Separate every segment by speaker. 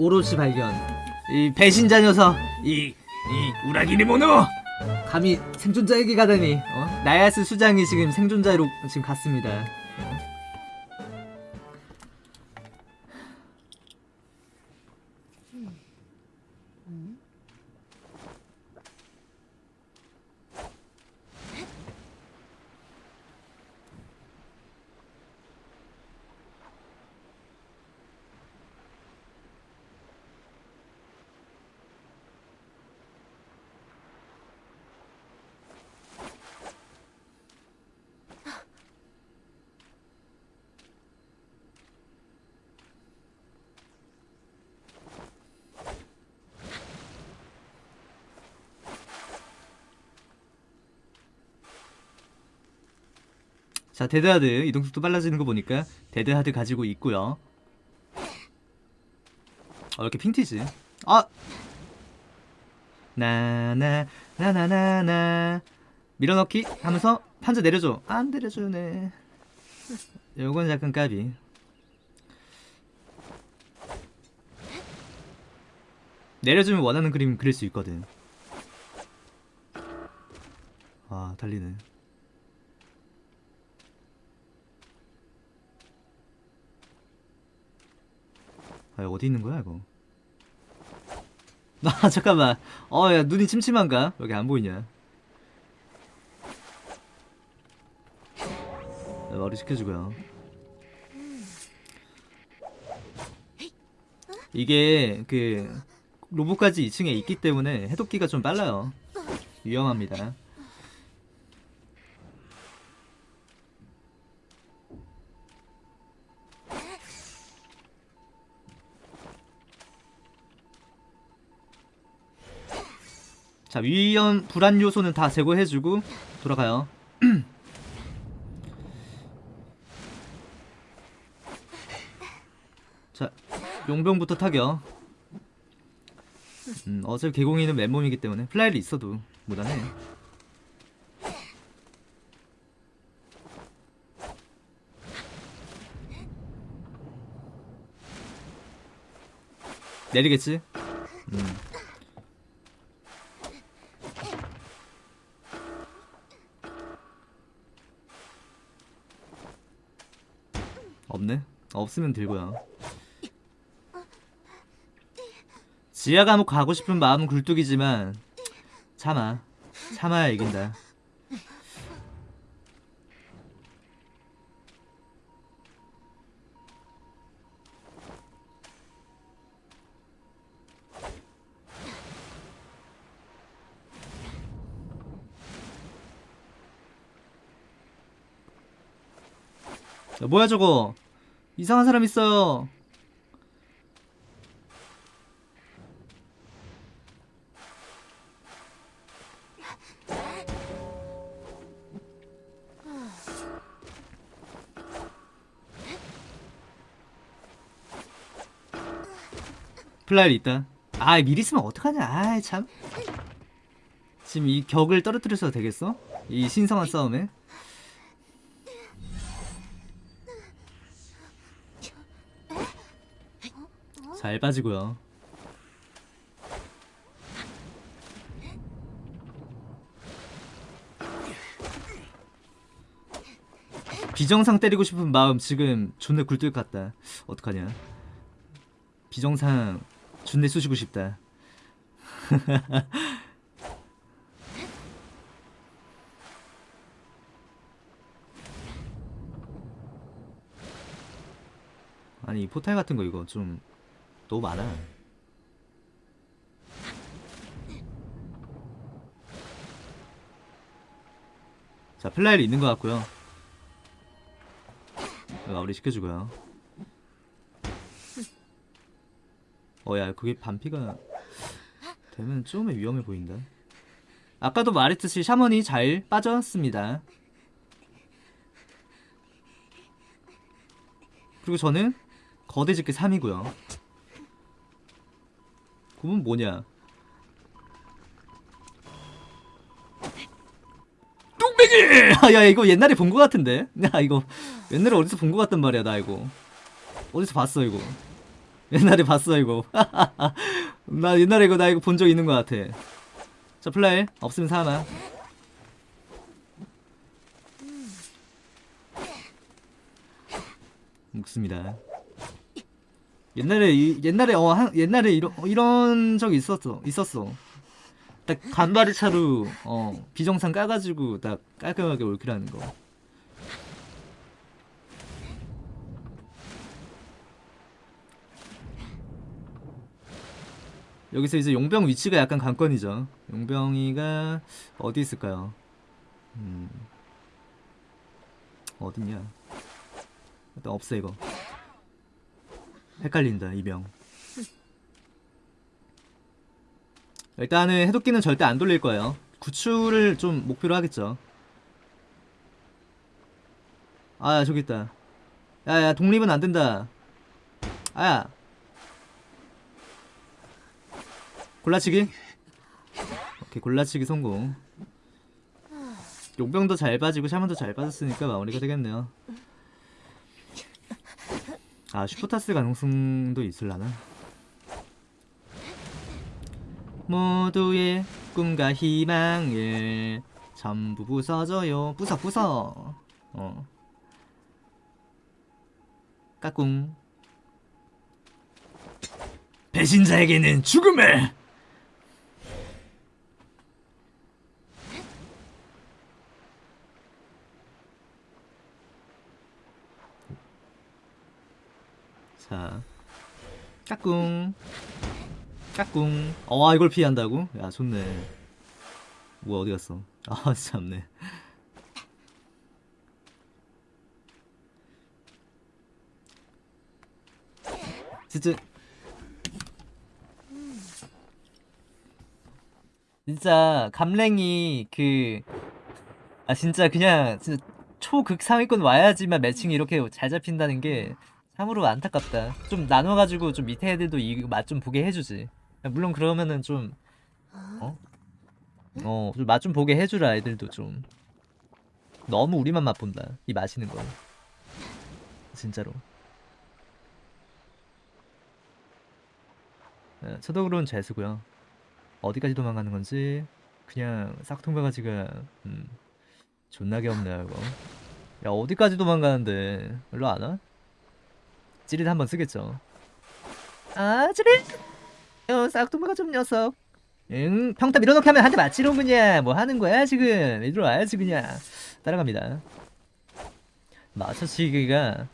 Speaker 1: 오로치 발견. 이 배신자 녀석 이, 이 우라기니 모노! 감히 생존자에게 가다니. 어? 나야스 수장이 지금 생존자로 지금 갔습니다 자 데드하드. 이동속도 빨라지는 거 보니까 데드하드 가지고 있고요. 어 이렇게 핑 튀지? 아! 나나 나나나나. 밀어넣기 하면서 판자 내려줘. 안 내려주네. 요건 약간 까비. 내려주면 원하는 그림 그릴 수 있거든. 아 달리네 아 어디 있는 거야 이거? 아 잠깐만. 어야 눈이 침침한가? 여기 안 보이냐? 네, 머리 시켜주고요 이게 그 로봇까지 2층에 있기 때문에 해독기가 좀 빨라요. 위험합니다 자 위험 불안 요소는 다 제거해주고 돌아가요 자 용병부터 타격 음, 어차피 개공이는 맨몸이기 때문에 플라이를 있어도 무난해 내리겠지? 음. 없으면 들고요. 지하 감옥 가고 싶은 마음은 굴뚝이지만 참아 참아야 이긴다. 야, 뭐야 저거 이상한 사람 있어요. 플라이를 있다. 아 미리 쓰면 어떡하냐. 아이 참. 지금 이 격을 떨어뜨려서 되겠어? 이 신성한 싸움에 잘 빠지고요. 비정상 때리고 싶은 마음 지금 존나 굴뚝 같다. 어떡하냐? 비정상 존내 쑤시고 싶다. 아니 이 포탈 같은 거 이거 좀 너무 많아. 자, 플라일이 있는 것 같고요. 마무리 시켜주고요. 어야, 그게 반피가 되면 좀 위험해 보인다. 아까도 말했듯이 샤먼이 잘 빠졌습니다. 그리고 저는 거대 집게 3이고요. 그건 뭐냐? 뚝배기! 아, 야, 이거 옛날에 본거 같은데? 야, 이거 옛날에 어디서 본거 같단 말이야, 나 이거. 어디서 봤어, 이거. 옛날에 봤어 이거 나 옛날에 이거 나 이거 본 적 있는 것 같아 자 플레이 없으면 사나 묵습니다 옛날에 이, 옛날에 어 한, 옛날에 이런 어, 이런 적 있었어 있었어 딱 간발의 차로 어 비정상 까가지고 딱 깔끔하게 올킬하는 거 여기서 이제 용병 위치가 약간 관건이죠. 용병이가 어디 있을까요? 음. 어딨냐? 일단 없어 이거. 헷갈린다 이병. 일단은 해독기는 절대 안 돌릴 거예요. 구출을 좀 목표로 하겠죠. 아 저기 있다. 야야 독립은 안 된다. 아야 골라치기 오케이 골라치기 성공 용병도 잘 빠지고 샤먼도 잘 빠졌으니까 마무리가 되겠네요 아 슈퍼타스 가능성도 있을라나? 모두의 꿈과 희망을 전부 부숴줘요. 부숴 부숴 어. 까꿍. 배신자에게는 죽음을 자, 까꿍, 까꿍. 어, 이걸 피한다고? 야, 좋네. 뭐야, 어디 갔어? 아, 참네. 진짜. 진짜 감랭이 그 아 진짜 그냥 진짜 초극 상위권 와야지만 매칭이 이렇게 잘 잡힌다는 게 참으로 안타깝다. 좀 나눠가지고 좀 밑에 애들도 이 맛 좀 보게 해주지. 물론 그러면은 좀 어? 어, 좀 맛 좀 보게 해주라 애들도 좀. 너무 우리만 맛본다. 이 맛있는 거. 진짜로. 네, 초독으로는 잘 쓰고요. 어디까지 도망가는 건지 그냥 싹통바가지가 음, 존나게 없네 이거. 야 어디까지 도망가는데 일로 안 와? 찌릿 한번 쓰겠죠. 아 찌릿! 어 싹통바가 좀 녀석. 응 평타 밀어넣기 하면 한 대 맞지롱 그냥 뭐 하는 거야 지금 이리로 와야지 그냥 따라갑니다. 마처치기가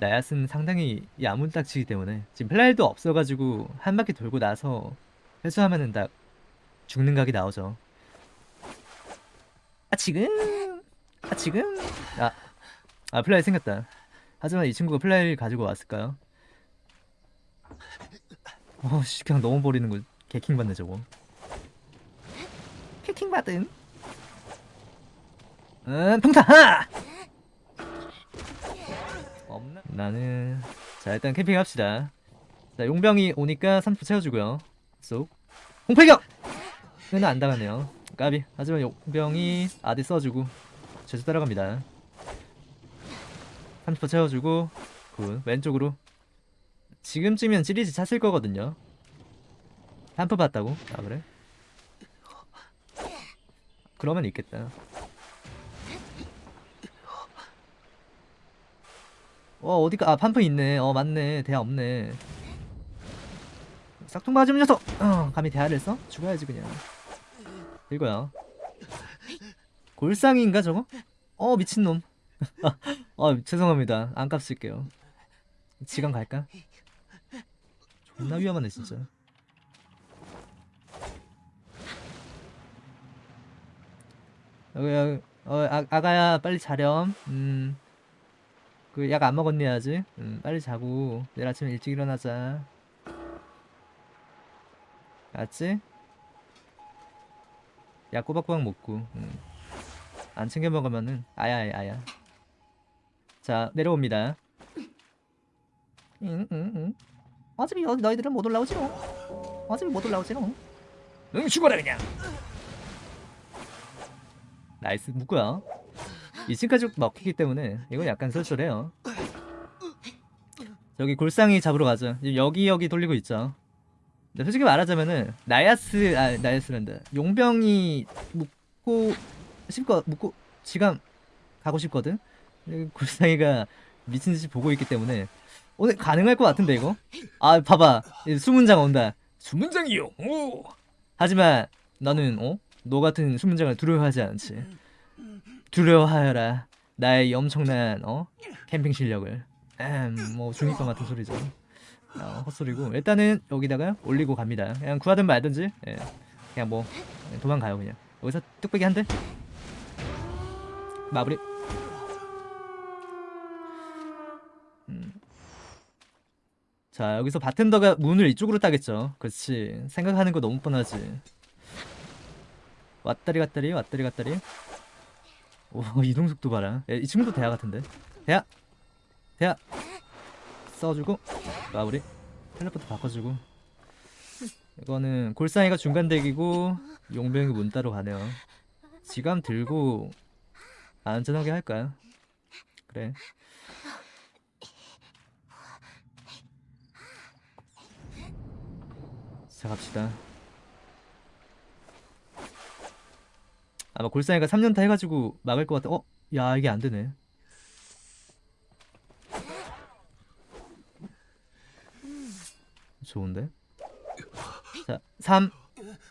Speaker 1: 나야스는 상당히 야문딱지기 때문에 지금 플라일도 없어가지고 한 바퀴 돌고 나서 회수하면은 딱 죽는 각이 나오죠. 아 지금 아 지금 아, 아 플라이 생겼다. 하지만 이 친구가 플라이를 가지고 왔을까요? 어씨 그냥 너무 버리는 거 개킹 받네 저거. 개킹 받음. 음 평타 하! 없나? 나는 자 일단 캠핑 합시다. 자 용병이 오니까 30분 채워주고요. 쏙 홍팔격! 얘는 안 당하네요. 까비. 하지만 용병이 아디 써주고 제수 따라갑니다. 30% 채워주고 굿 왼쪽으로 지금쯤이면 찌리지 찼을 거거든요. 한프 봤다고? 아 그래? 그러면 있겠다. 어 어디가 아 판프 있네. 어 맞네. 대야 없네. 싹퉁 맞으면 녀석! 어, 감히 대화를 써? 죽어야지 그냥 이거야 골상인가 저거? 어 미친놈 어 죄송합니다 안 깝칠게요 지금 갈까? 존나 위험하네 진짜 여기 여기 어 아, 아가야 빨리 자렴 음그 약 안 먹었니 아직? 음 빨리 자고 내일 아침에 일찍 일어나자 알았지? 약 꼬박꼬박 먹고 음. 안 챙겨 먹으면은 아야 아야 자 내려옵니다 응, 응, 응. 어차피 여- 너희들은 못 올라오지롱 어차피 못 올라오지롱 응 죽어라 그냥 나이스 묶고요 2층까지 먹히기 때문에 이건 약간 쏠쏠해요 저기 골상이 잡으러. 지금 여기 여기 돌리고 있죠. 근데 솔직히 말하자면은 나야스 아 나야스란다. 용병이 묻고 싶고 묻고 지금 가고 싶거든. 골상이가 미친 듯이 보고 있기 때문에 오늘 가능할 것 같은데 이거. 아 봐봐 이 수문장 온다. 수문장이요. 오. 하지만 나는 어? 너 같은 수문장을 두려워하지 않지. 두려워하여라. 나의 이 엄청난 어 캠핑 실력을. 음, 뭐 중이병 같은 소리죠. 어, 헛소리고 일단은 여기다가 올리고 갑니다. 그냥 구하든 말든지 예. 그냥 뭐 도망가요 그냥. 여기서 뚝배기 한 대. 마무리. 자 여기서 바텐더가 문을 이쪽으로 따겠죠. 그렇지. 생각하는 거 너무 뻔하지. 왔다리 갔다리 왔다리 갔다리. 오 이동 속도 봐라. 야, 이 친구도 대하 같은데. 대하. 대하. 써주고 마무리. 텔레포트 바꿔주고. 이거는 골상이가 중간 대기고 용병이 문 따러 가네요. 지감 들고 안전하게 할까요? 그래. 자 갑시다. 아마 골상이가 3년타 해가지고 막을 것 같아. 어? 야 이게 안 되네. 좋은데? 자, 3,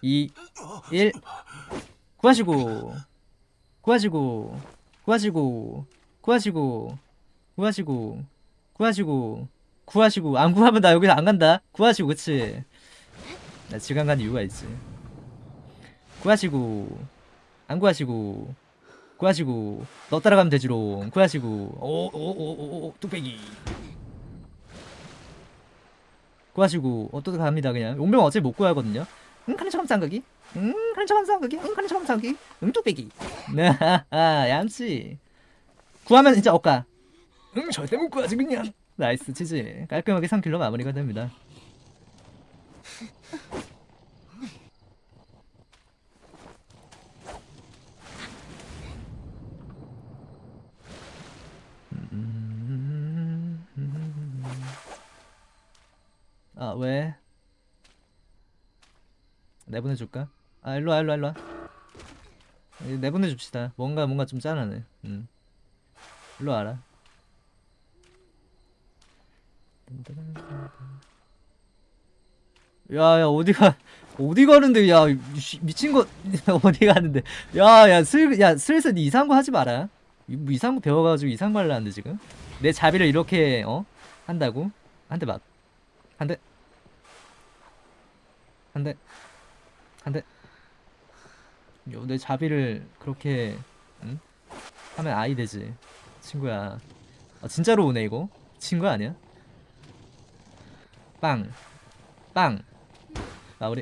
Speaker 1: 2, 1. 구하시고, 구하시고, 구하시고, 구하시고, 구하시고, 구하시고, 구하시고. 안 구하면 나 여기서 안 간다. 구하시고, 그치? 나 지금 간 이유가 있지. 구하시고, 안 구하시고, 구하시고, 너 따라가면 되지롱. 구하시고, 오, 오, 오, 오, 오, 뚝배기. 구하시고 어떻게 갑니다 그냥. 용병 어차피 못 구하거든요. 응 카네처럼 쌍각이? 응 카네처럼 쌍각이? 응 카네처럼 쌍각이? 응 뚝배기. 네 얌치. 구하면 진짜 억까 응 절대 못 구하지 그냥. 나이스 치지 깔끔하게 3킬로 마무리가 됩니다 아 왜? 내보내줄까? 아 일로와 일로와 일로와. 예, 내보내줍시다. 뭔가 뭔가 좀 짠하네. 음. 일로 와라. 야야 어디가 어디 가는데 야 씨, 미친 거 어디 가는데. 야야 슬 야 슬슬 니 이상한 거 하지 마라. 이- 뭐 이상한 거 배워가지고 이상한 거 하려는데 지금? 내 자비를 이렇게 어? 한다고? 한 대 맞 한 대. 한 대. 한 대. 요, 내 자비를 그렇게 응? 하면 아이 되지. 친구야. 아, 진짜로 오네 이거. 친구 아니야? 빵. 빵. 마무리.